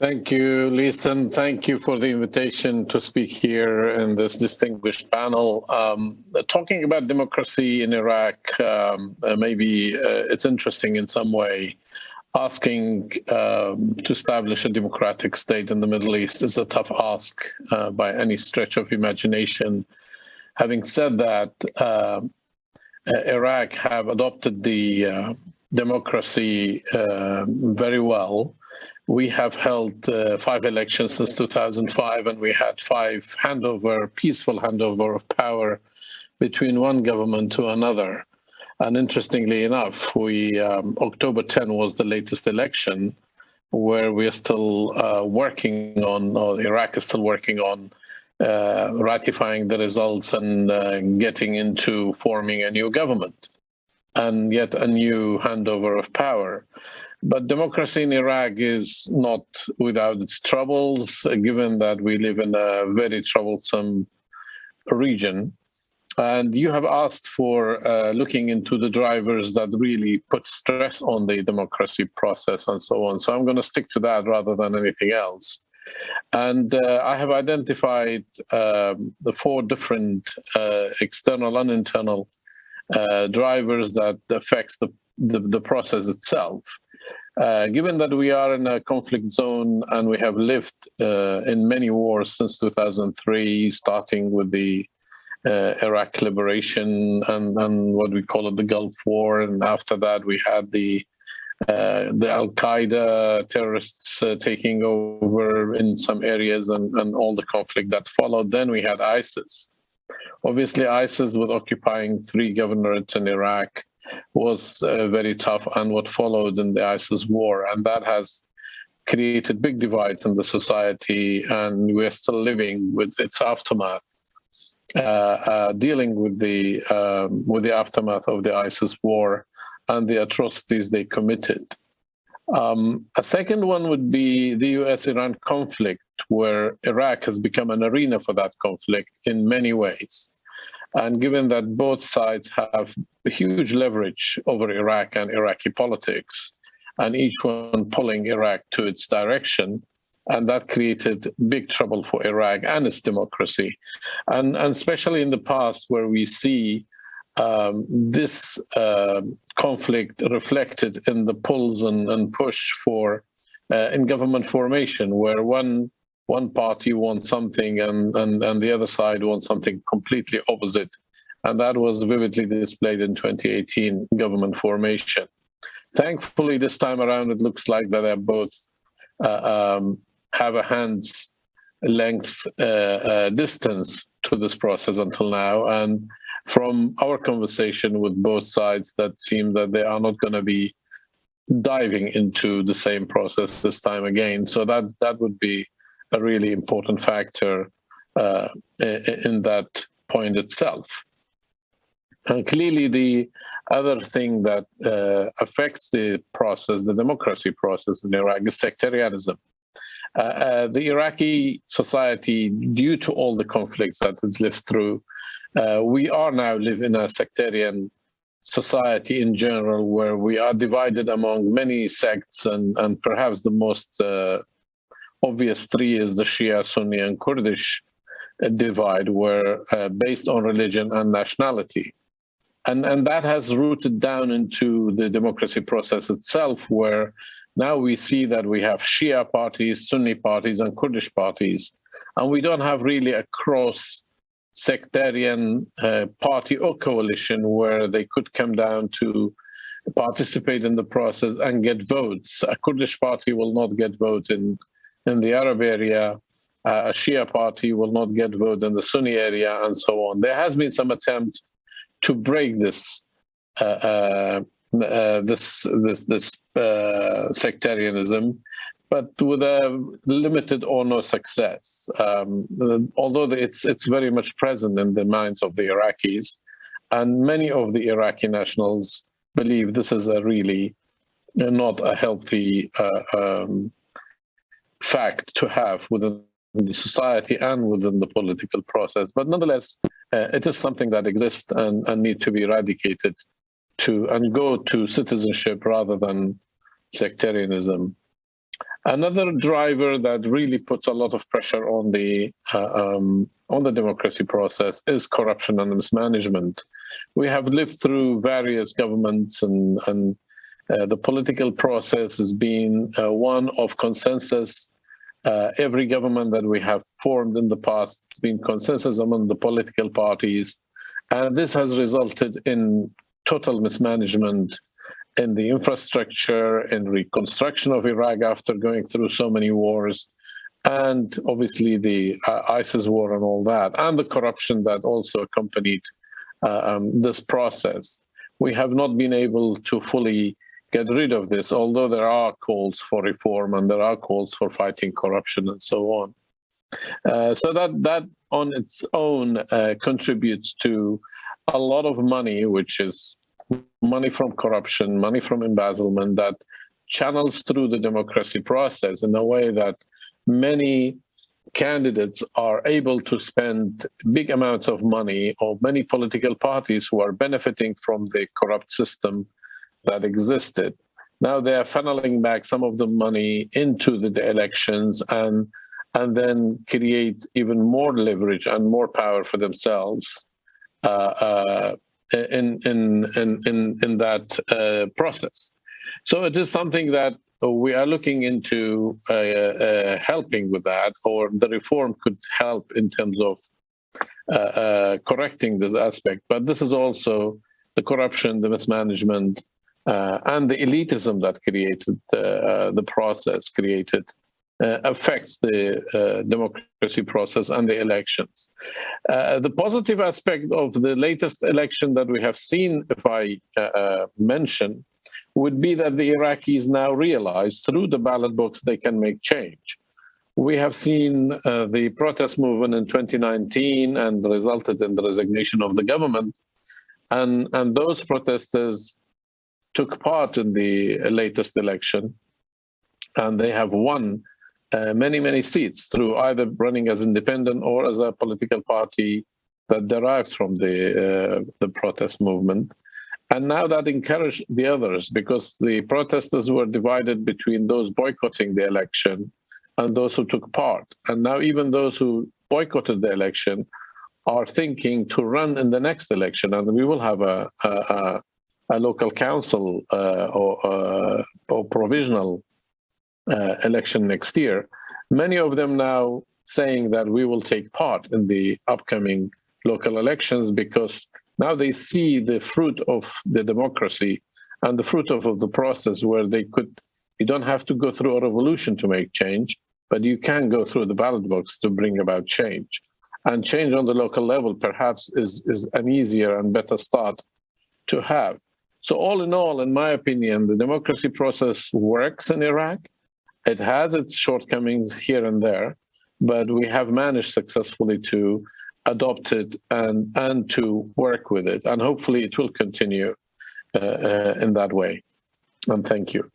Thank you, Lisa. And thank you for the invitation to speak here in this distinguished panel. Um, talking about democracy in Iraq, um, uh, maybe uh, it's interesting in some way. Asking um, to establish a democratic state in the Middle East is a tough ask uh, by any stretch of imagination. Having said that, uh, Iraq have adopted the uh, democracy very well we have held uh, five elections since 2005, and we had five handover, peaceful handover of power between one government to another. And interestingly enough, we um, October 10 was the latest election, where we are still uh, working on, or Iraq is still working on uh, ratifying the results and uh, getting into forming a new government and yet a new handover of power. But democracy in Iraq is not without its troubles, uh, given that we live in a very troublesome region. And you have asked for uh, looking into the drivers that really put stress on the democracy process and so on. So I'm going to stick to that rather than anything else. And uh, I have identified um, the four different uh, external and internal uh, drivers that affects the, the, the process itself. Uh, given that we are in a conflict zone and we have lived uh, in many wars since 2003, starting with the uh, Iraq liberation and, and what we call it the Gulf War, and after that we had the uh, the Al Qaeda terrorists uh, taking over in some areas and, and all the conflict that followed. Then we had ISIS. Obviously, ISIS was occupying three governorates in Iraq was uh, very tough and what followed in the ISIS war. And that has created big divides in the society and we're still living with its aftermath. Uh, uh, dealing with the um, with the aftermath of the ISIS war and the atrocities they committed. Um, a second one would be the US-Iran conflict, where Iraq has become an arena for that conflict in many ways. And given that both sides have huge leverage over Iraq and Iraqi politics, and each one pulling Iraq to its direction, and that created big trouble for Iraq and its democracy. And, and especially in the past, where we see um, this uh, conflict reflected in the pulls and, and push for uh, in government formation, where one one party wants something and, and, and the other side wants something completely opposite. And that was vividly displayed in 2018 government formation. Thankfully, this time around, it looks like that they both uh, um, have a hand's length uh, uh, distance to this process until now. And from our conversation with both sides, that seem that they are not going to be diving into the same process this time again. So that that would be a really important factor uh, in that point itself. And clearly, the other thing that uh, affects the process, the democracy process in Iraq, is sectarianism. Uh, uh, the Iraqi society, due to all the conflicts that it lived through, uh, we are now live in a sectarian society in general, where we are divided among many sects, and, and perhaps the most uh, obvious three is the Shia, Sunni, and Kurdish divide, where uh, based on religion and nationality. And, and that has rooted down into the democracy process itself, where now we see that we have Shia parties, Sunni parties, and Kurdish parties, and we don't have really a cross sectarian uh, party or coalition where they could come down to participate in the process and get votes. A Kurdish party will not get vote in in the Arab area, uh, a Shia party will not get vote in the Sunni area, and so on. There has been some attempt to break this uh, uh, uh this this this uh, sectarianism, but with a limited or no success. Um, although it's it's very much present in the minds of the Iraqis, and many of the Iraqi nationals believe this is a really not a healthy uh, um, fact to have within the society and within the political process. But nonetheless, uh, it is something that exists and, and need to be eradicated to and go to citizenship rather than sectarianism. Another driver that really puts a lot of pressure on the uh, um, on the democracy process is corruption and mismanagement. We have lived through various governments and, and uh, the political process has been uh, one of consensus. Uh, every government that we have formed in the past has been consensus among the political parties. And this has resulted in total mismanagement in the infrastructure and reconstruction of Iraq after going through so many wars, and obviously the uh, ISIS war and all that, and the corruption that also accompanied uh, um, this process. We have not been able to fully get rid of this, although there are calls for reform and there are calls for fighting corruption and so on. Uh, so that that on its own uh, contributes to a lot of money, which is money from corruption, money from embezzlement that channels through the democracy process in a way that many candidates are able to spend big amounts of money or many political parties who are benefiting from the corrupt system that existed. Now they are funneling back some of the money into the, elections and and then create even more leverage and more power for themselves uh, uh, in in in in, in that uh, process. So it is something that we are looking into uh, uh, helping with that, or the reform could help in terms of uh, correcting this aspect. But this is also the corruption, the mismanagement, uh, and the elitism that created the process, created uh, affects the uh, democracy process and the elections. Uh, the positive aspect of the latest election that we have seen, if I mention, would be that the Iraqis now realize through the ballot box they can make change. We have seen uh, the protest movement in 2019 and resulted in the resignation of the government. And, and those protesters took part in the latest election and they have won uh, many, many seats through either running as independent or as a political party that derived from the uh, the protest movement. And now that encouraged the others because the protesters were divided between those boycotting the election and those who took part. And now even those who boycotted the election are thinking to run in the next election. And we will have a, a, a local council uh, or, uh, or provisional uh, election next year, many of them now saying that we will take part in the upcoming local elections because now they see the fruit of the democracy and the fruit of, of the process where they could, you don't have to go through a revolution to make change, but you can go through the ballot box to bring about change. And change on the local level perhaps is, is an easier and better start to have. So all in all, in my opinion, the democracy process works in Iraq. It has its shortcomings here and there, but we have managed successfully to adopt it and, and to work with it. And hopefully it will continue uh, uh, in that way. And thank you.